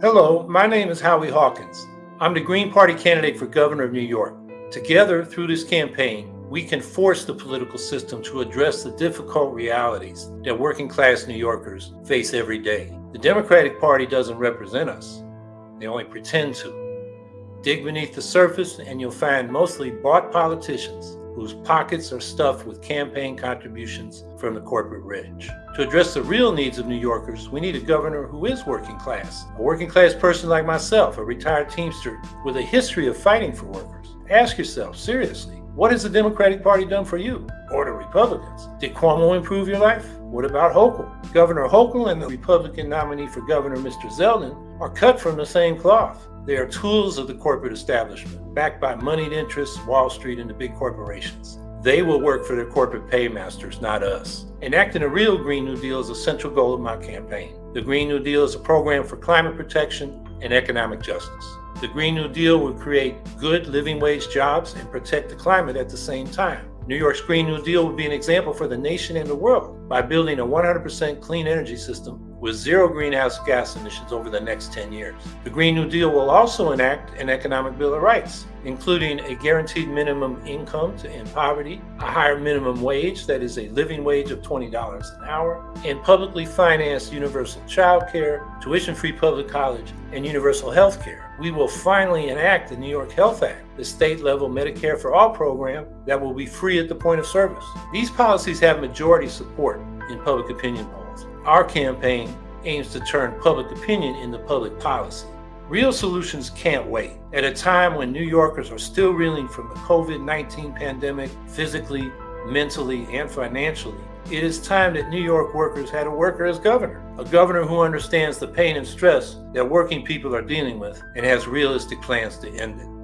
Hello, my name is Howie Hawkins. I'm the Green Party candidate for governor of New York. Together, through this campaign, we can force the political system to address the difficult realities that working class New Yorkers face every day. The Democratic Party doesn't represent us, they only pretend to. Dig beneath the surface, and you'll find mostly bought politicians whose pockets are stuffed with campaign contributions from the corporate rich. To address the real needs of New Yorkers, we need a governor who is working class, a working class person like myself, a retired Teamster with a history of fighting for workers. Ask yourself, seriously, what has the Democratic Party done for you? Or the Republicans? Did Cuomo improve your life? What about Hochul? Governor Hochul and the Republican nominee for governor, Mr. Zeldin, are cut from the same cloth. They are tools of the corporate establishment, backed by moneyed interests, Wall Street, and the big corporations. They will work for their corporate paymasters, not us. Enacting a real Green New Deal is a central goal of my campaign. The Green New Deal is a program for climate protection and economic justice. The Green New Deal will create good living wage jobs and protect the climate at the same time. New York's Green New Deal will be an example for the nation and the world by building a 100% clean energy system with zero greenhouse gas emissions over the next 10 years. The Green New Deal will also enact an economic bill of rights, including a guaranteed minimum income to end poverty, a higher minimum wage that is a living wage of $20 an hour, and publicly financed universal child care, tuition-free public college, and universal health care. We will finally enact the New York Health Act, the state-level Medicare for All program that will be free at the point of service. These policies have majority support in public opinion polls. Our campaign aims to turn public opinion into public policy. Real solutions can't wait. At a time when New Yorkers are still reeling from the COVID-19 pandemic physically, mentally, and financially, it is time that New York workers had a worker as governor. A governor who understands the pain and stress that working people are dealing with and has realistic plans to end it.